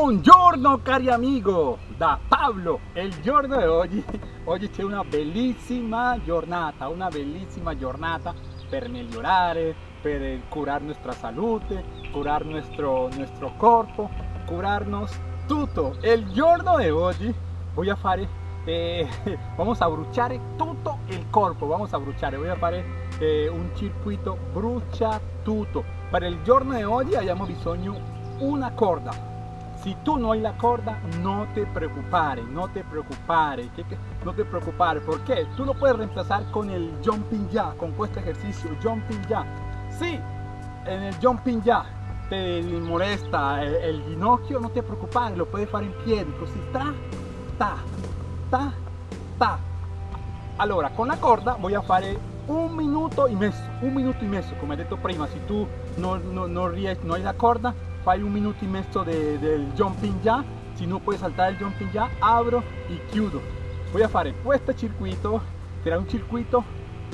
Buongiorno cari amigo, da Pablo. Il giorno di oggi, oggi c'è una bellissima giornata, una bellissima giornata per migliorare, per curar nuestra salute, curar nuestro, nuestro corpo, curarnos tutto. Il giorno di oggi voy a fare, eh, vamos a bruciare tutto il corpo, vamos a bruciare, voy a fare eh, un circuito brucia tutto. Per il giorno di oggi abbiamo bisogno una corda si tú no hay la corda, no te preocupare, no te preocupare, no te preocupare, porque tú lo puedes reemplazar con el jumping ya, con este ejercicio, jumping ya. Sí, en el jumping ya te molesta el, ginocchio, no te preocupare, lo puedes hacer en pie, così ta, ta, ta, ta. Allora, con la corda voy a fare un minuto y medio, un minuto y medio, como he dicho prima, si tú no, no, no, no hay la corda, fai un minuto y medio de, del jumping ya. Si no puedes saltar el jumping ya abro y chiudo voy a fare questo circuito será un circuito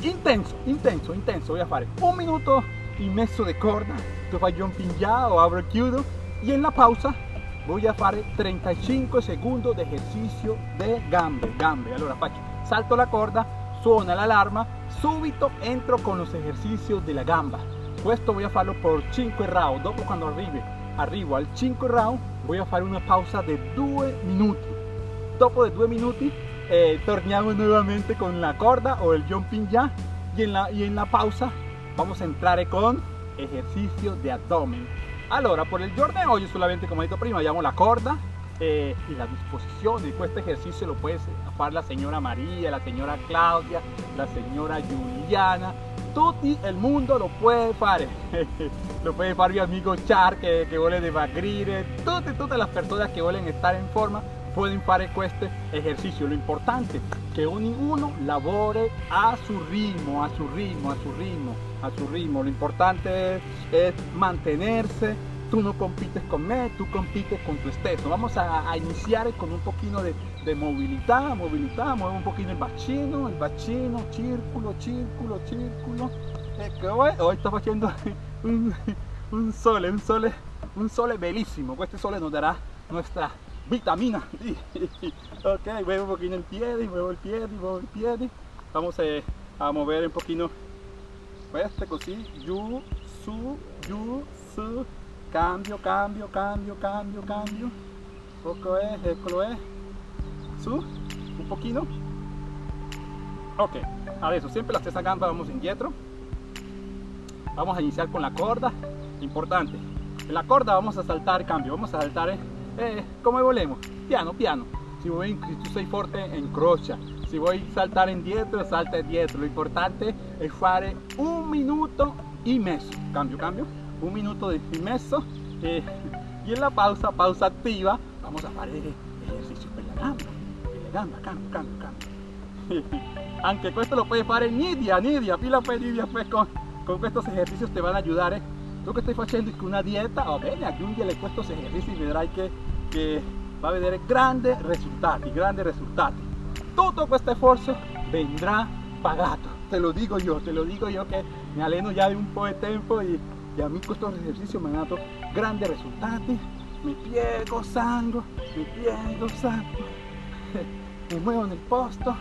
intenso intenso intenso. Voy a fare un minuto y medio de corda. Tu fai jumping ya o abro y chiudo y en la pausa voy a fare 35 segundos de ejercicio de gambe gambe. Allora faccio salto la corda suona l'alarma subito entro con los ejercicios de la gamba questo voy a farlo por 5 round dopo quando arrivi arrivo al 5 round voy a fare una pausa de 2 minuti. Dopo de 2 minuti eh, torniamo nuevamente con la corda o el jumping ya y en la, y en la pausa vamos a entrar con ejercicio de abdomen. Allora por el giorno hoy solamente como he dicho prima abbiamo la corda eh, y la disposición de este ejercicio lo puede hacer la señora María, la señora Claudia, la señora Juliana, todo el mundo lo puede hacer. lo puede hacer mi amigo Char que, que vuole dimagrire, todas, todas las personas que vuelven estar en forma pueden hacer este ejercicio. Lo importante que uno labore a su ritmo, a su ritmo, a su ritmo, a su ritmo. Lo importante es mantenerse tú no compites con me, tú compites con tu esteso. Vamos a, iniciar con un poquito de, movilidad, movilidad, mueve un poquito el bacino, el bacino, círculo, círculo, círculo. hoy, hoy estamos haciendo un, un sole, un sole, un sole bellísimo. Este sole nos dará nuestra vitamina. ok, muevo un poquito el pie, muevo el pie, muevo el pie. Vamos eh, a mover un poquito este così, giù, su, giù, su, cambio, cambio, cambio, cambio, cambio. Poco es, eccolo es. Su, un poquito. Ok, eso siempre la stessa gamba vamos indietro. Vamos a iniciar con la corda. Importante. En la corda vamos a saltar cambio, vamos a saltar eh, eh como volvemos, piano, piano. Si voy, si tú sei forte, encrocha. Si voy a saltar indietro, salta indietro. Lo importante es fare un minuto y medio. Cambio, cambio un minuto de messo eh, y en la pausa, pausa activa, vamos a hacer ejercicio con la gamba, la gamba, cambio, cambio, cambio. Aunque esto lo puedes hacer nidia, nidia, pila pues nidia pues con, con estos ejercicios te van a ayudar. Eh. Tú que estás haciendo una dieta, o bene, aggiungere estos ejercicios y verás que, que va a haber grandes resultados, grandes resultados. Todo este esfuerzo vendrá pagado, te lo digo yo, te lo digo yo que me aleno ya de un poco de tiempo y y a mí con estos ejercicios me han dado grandes resultados. Mi pie gozando mi pie gozando. Me muevo en el posto.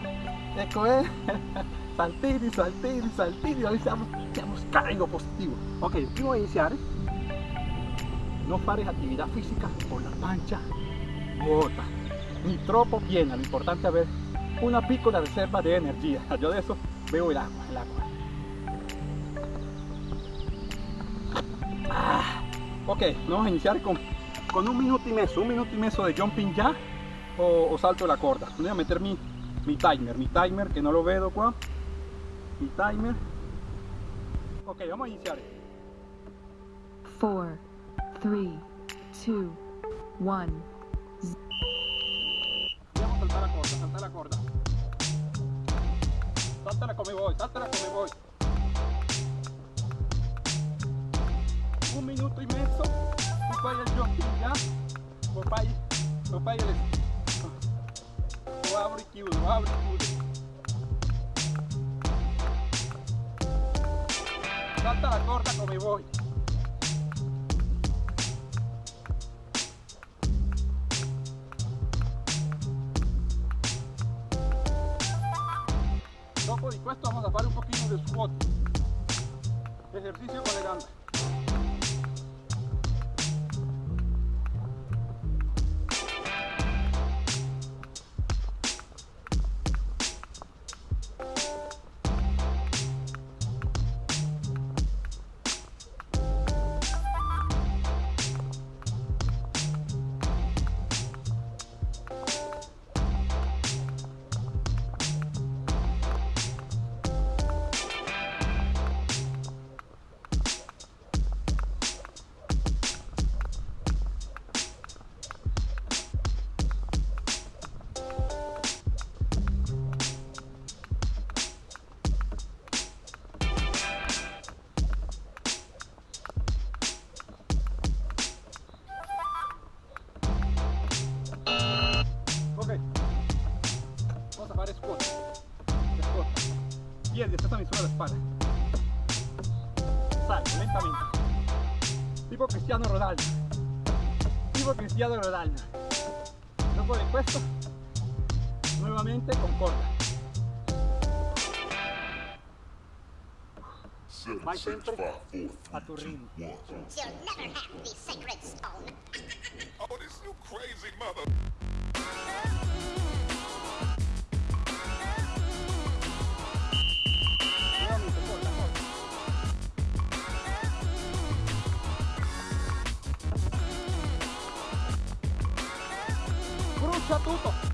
Ecco es saltini saltini saltini hoy siamo, siamo carico positivo. Ok prima di iniziare no fare actividad física con la pancha ni troppo piena lo importante es haber una piccola reserva de energía. Yo de eso veo el agua el agua Ok, vamos a iniciar con, con un minuto y medio, un minuto y medio de jumping ya o, salto de la corda. Voy a meter mi, mi timer, mi timer que no lo veo qua. Mi timer. Ok, vamos a iniciar. 4, 3, 2, 1. Vamos a saltar la corda, saltar la corda. Saltala come voy, voy. un minuto y medio voy yo ya. Papai papai ele o abre abro y abre tudo la corta como voy. Dopo di questo vamos a fare un pochino de squat ejercicio con le gambe tomar es corta. Es corta. Bien, después también sube la espalda. Sale, lentamente. Tipo Cristiano Ronaldo. Tipo Cristiano Ronaldo. Luego de puesto, nuevamente con corta. My temper a tu ritmo. You'll never have the sacred stone. oh, this you crazy mother... 砂うと。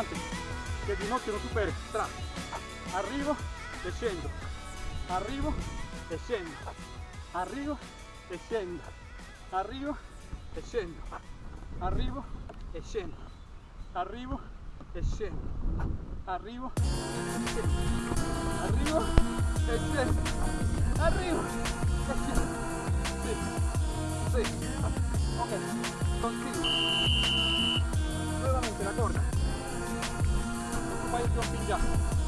L'importante è che il ginocchio non superi. Tra. Arrivo e scendo. Arrivo e scendo. Arrivo e scendo. Arrivo e scendo. Arrivo e scendo. Arrivo e scendo. Arrivo e scendo. Arrivo e scendo. Arrivo e scendo. Sì. Sì. Ok. Continuo. Vai, João Pinja.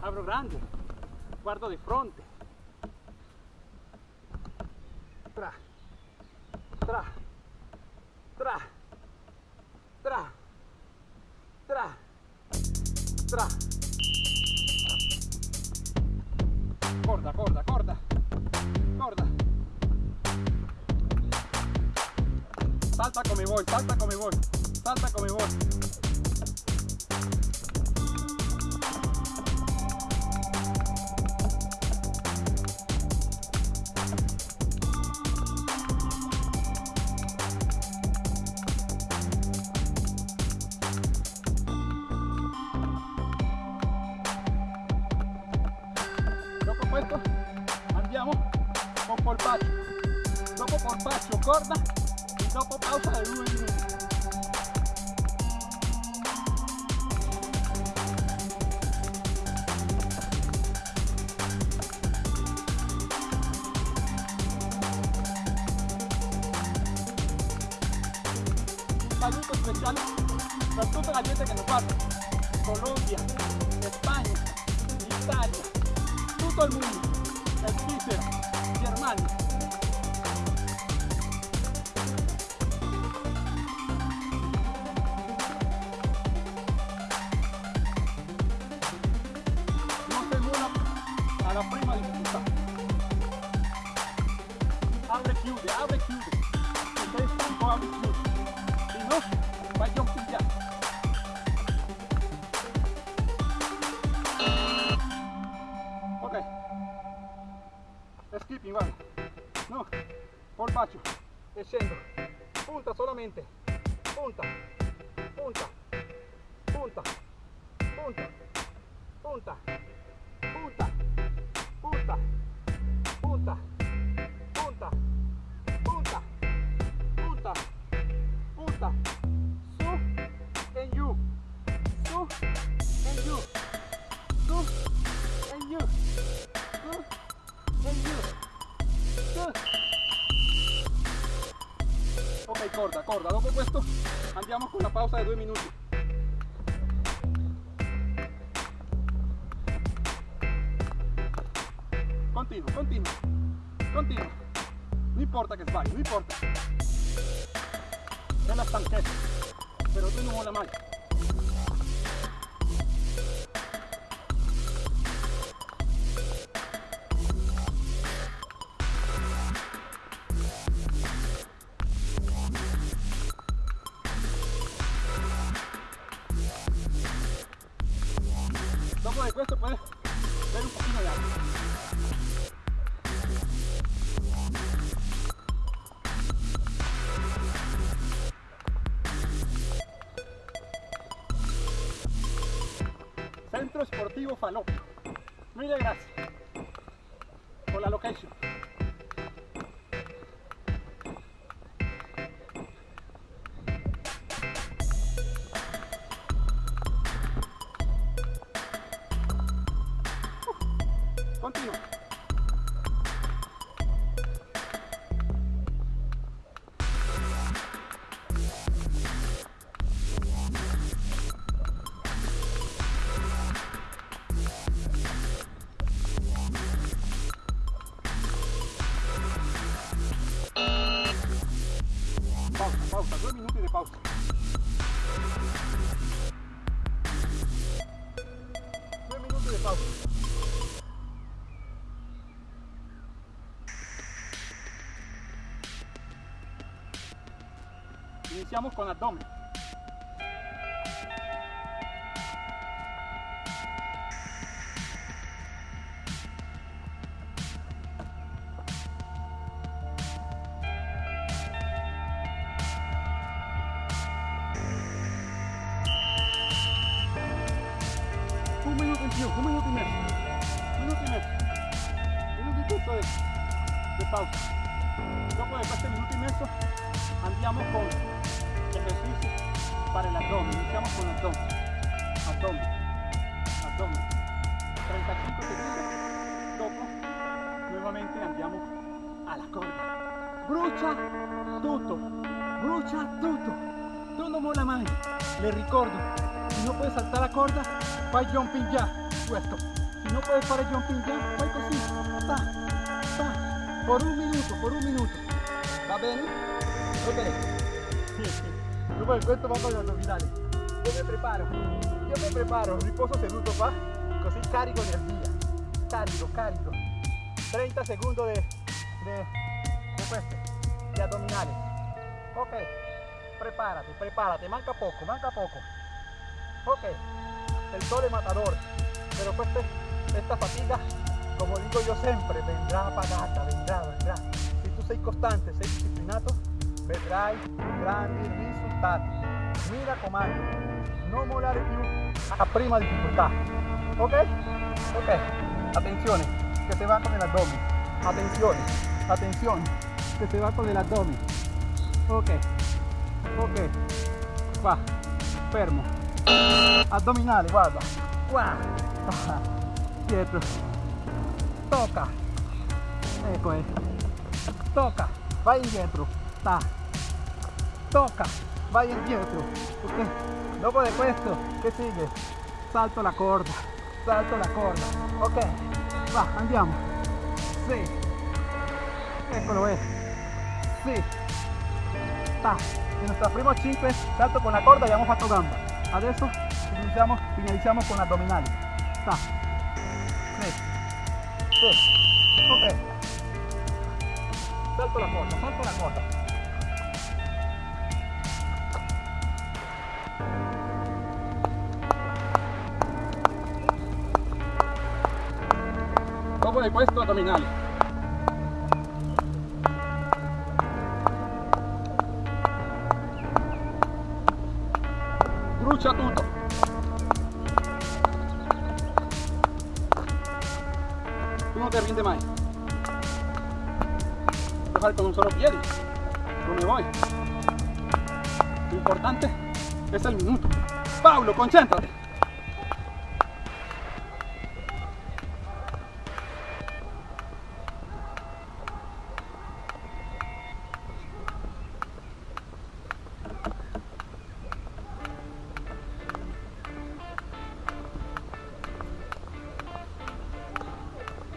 Apro grande, guardo di fronte. Tra, tra, tra, tra, tra, tra. Corda, corda, corda, corda. Salta come vuoi, salta come vuoi, salta come vuoi. Polpaccio. Dopo polpaccio corda e dopo pausa di due minuti. Un saluto speciale per tutta la gente che nos guarda. Colombia, Spagna, Italia, tutto il mondo, Svizzera, Germania. Polpaccio. E. Punta solamente. Punta. Punta. Punta. Punta. Punta. Di due minuti. Continua, continua, continua. No importa che sbagli, no importa. È la stanchezza, però tu non mai. Continua. iniciamos con abdomen. Un minuto y medio, un minuto y medio, un minuto y medio, un minutito de, de pausa. Dopo, después de este minuto y medio, andiamo con ejercicio para el abdomen. Iniciamos con el abdomen. Abdomen. Abdomen. 35 segundos. Topo. Nuevamente andiamo alla corda. Brucia tutto. Brucia tutto. Todo mola mano. Le ricordo. Si no puedes saltar la corda, fai jumping ya. Puesto. Si no puedes fare jumping ya, fai così. Ta, ta. Por un minuto, por un minuto. Va bene? Va bene. Dopo questo vamos agli addominali. Io mi preparo, io mi preparo, riposo seduto qua, così carico energia. Carico, carico. 30 segundos de, de, de questo, de abdominales. Ok, prepárate, prepárate, manca poco, manca poco. Ok, el sol es matador, pero pues este- esta fatiga, como digo yo siempre, vendrá pagata, vendrá, vendrá. Si tu sei costante, sei disciplinato, vedrai grandi risultati. Mi raccomando, non mollare più a prima difficoltà. Ok? Ok, attenzione, que se va con el abdomen. Atención, atención, que se va con el abdomen. Ok, ok, qua, fermo. Addominale, guarda. Qua, dietro. Toca. Ecco, eh. Toca, vai indietro. Ta. Toca, vai indietro. Ok, dopo de questo, che sigue? Salto la corda, salto la corda. Ok, va, andiamo. Sì. Eccolo, eh. Sì. Ta. En nuestro primo 5 salto con la corda y hemos fatto gamba. Adesso finalizziamo, finalizziamo con addominali. Ta. Sì. Sì. Ok. Salto la corda, salto la corda. Di questo addominali. Brucia tutto. Tu non ti rinde mai. Lo fai con un solo piede. Come vuoi. Lo importante es el minuto. Paulo, concéntrate.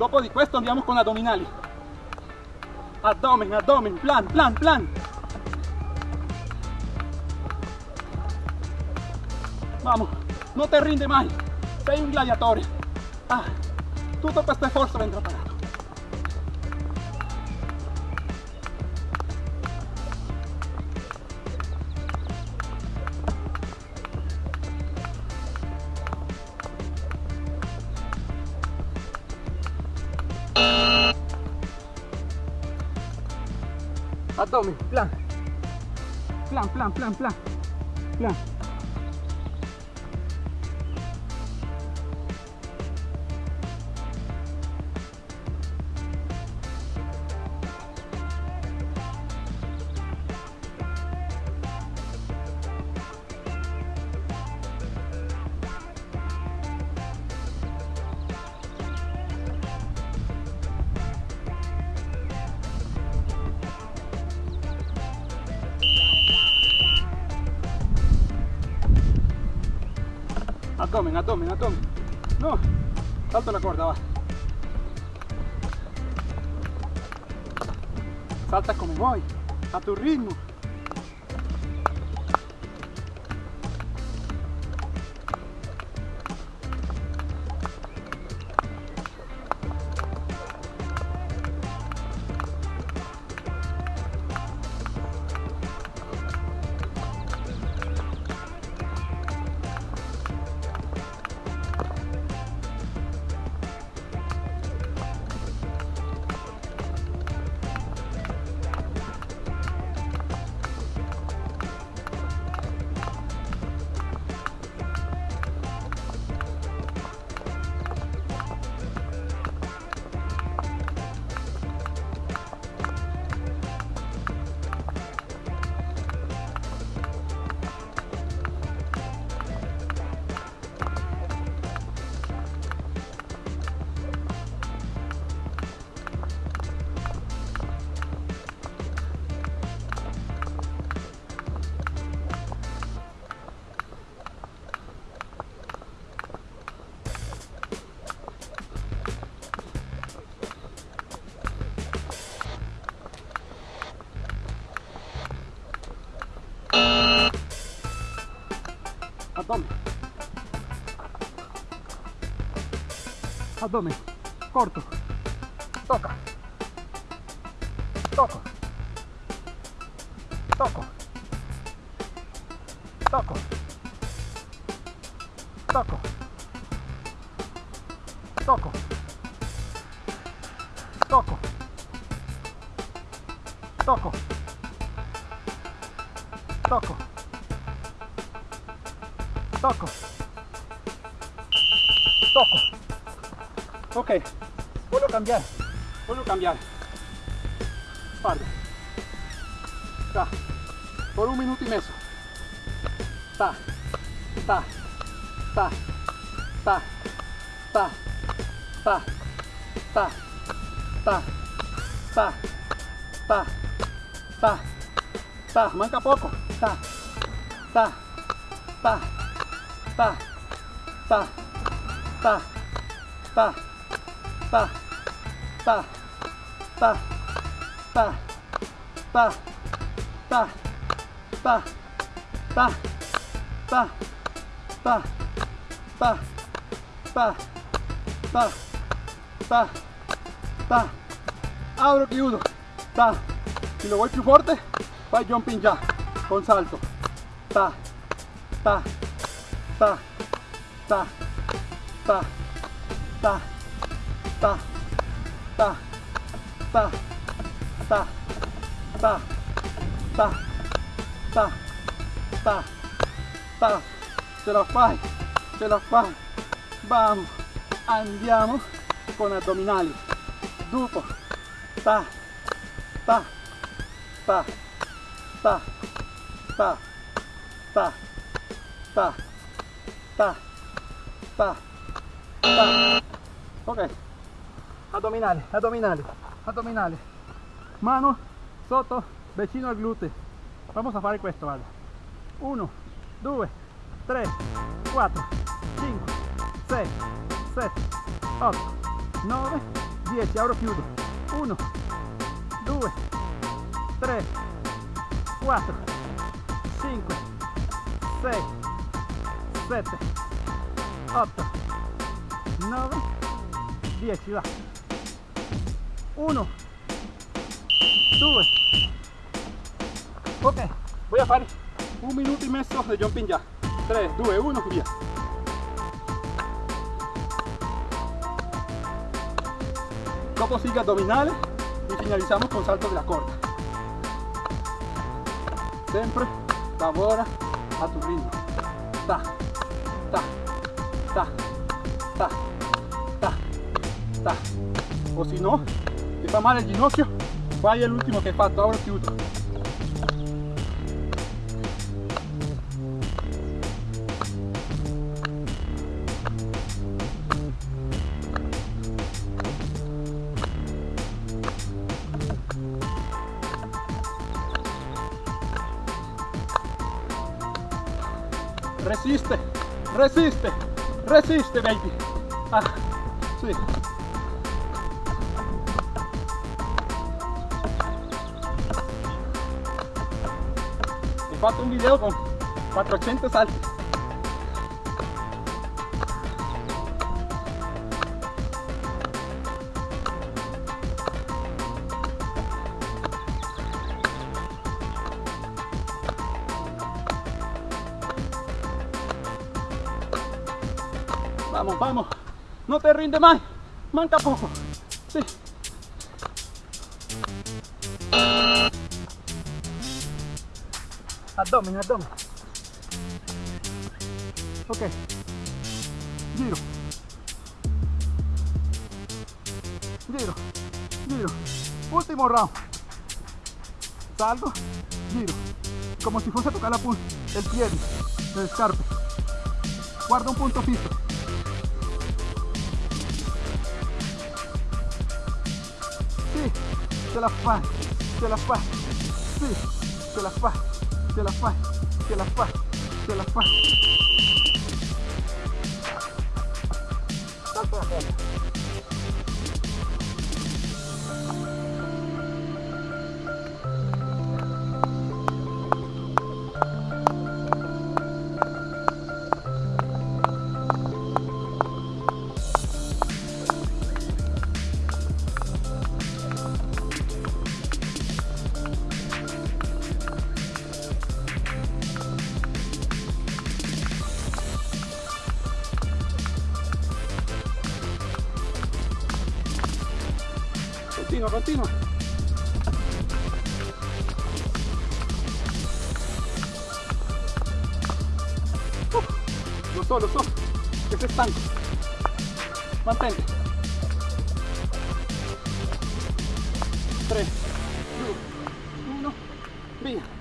Dopo di questo andiamo con addominali. Abdomen, abdomen, plan, plan, plan. Vamos, no te rinde mai. Sei un gladiatore. Ah, tutto questo sforzo. Abdomen, plan. Plan, plan, plan, plan. Plan. Abdomen, abdomen, abdomen. No, salto la corda, va. Salta come vuoi, a tu ritmo. Abdomen, corto, toca, toco, toco, toco, toco, toco, toco, toco, toco, toco, toco. Ok, vuelvo a cambiar, vuelvo a cambiar. Espalda. Ta. Por un minuto y medio. Ta, ta, ta, ta, ta, ta, ta, ta, ta, ta, ta, ta, manca poco. Ta, ta, ta, ta, ta, ta, ta, ta, ta, ta, ta, ta, ta, ta, ta, ta, ta, ta, ta, ta, ta, ta, abro chiudo, ta, si lo voy più forte, fai jumping ya, con salto, ta, ta, ta, ta, ta, ta, ta, ta, ta, ta, ta, ta, ta, ta, ta, ce la fai, ce la fai, vamos, andiamo con addominali, dopo, ta, ta, ta, ta, ta, ta, ta, ta, ta, ta, ok, addominali, addominali, addominali, mano sotto, vicino al gluteo, vamos a fare questo, guarda, 1, 2, 3, 4, 5, 6, 7, 8, 9, 10, apro chiudo, 1, 2, 3, 4, 5, 6, 7, 8, 9, 10, va. 1, 2, ok, voy a fare un minuto e mezzo di jumping già. 3, 2, 1, via. Dopo sigue abdominale y finalizamos con salto de la corda. Siempre lavora a tu ritmo. Ta, ta, ta, ta, ta, ta. O si no, ti fa male il ginocchio, fai l'ultimo che hai fatto, ora chiudo. Resiste, resiste, resiste, baby. Ah, sì. Ho fatto un video con 400 salti. Vamos, vamos. No te rinde más. Manca poco. Sí. Abdomen, abdomen. Ok. Giro. Giro. Giro. Último round. Salto. Giro. Como si fuese a tocar la punta. El pie. El escarpe. Guarda un punto fijo. Sì, ce la fai, ce la fai, sì, ce la fai, se la fa, se la fa, se la fa. Continua. Uh, lo so, lo so, que sei stanco. Mantente. 3, 2, 1, via.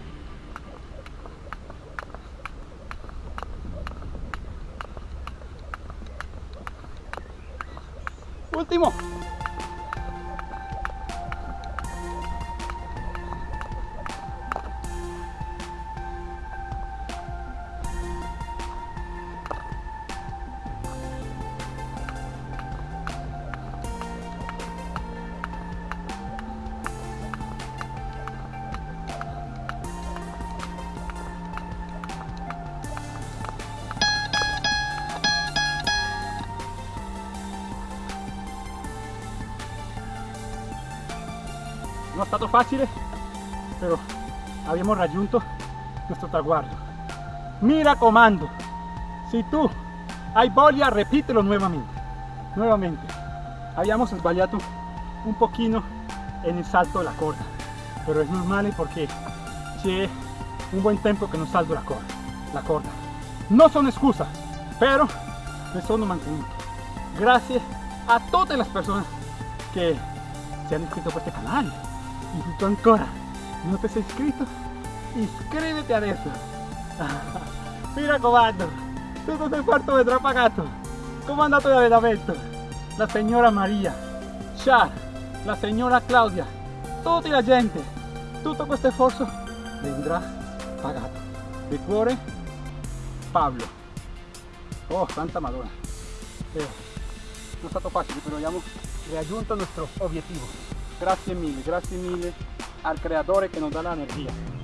Facile però abbiamo raggiunto questo traguardo. Mi raccomando se tu hai voglia ripetilo nuovamente nuovamente abbiamo sbagliato un pochino en el salto de la corda pero es normal porque c'è un buen tempo che non salto la corda la corda. No son excusas pero me sono mantenuto gracias a todas las personas que se han inscrito a este canal y tú ancora. No te sei iscritto iscriviti adesso mi raccomando tutto il quarto vedrà pagato come è andato l'allenamento la signora Maria Char la signora Claudia. Tutta la gente tutto questo sforzo vendrà pagato di cuore Pablo. Oh santa madonna non è stato facile però abbiamo raggiunto il nostro obiettivo grazie mille grazie mille al creatore che nos da la energia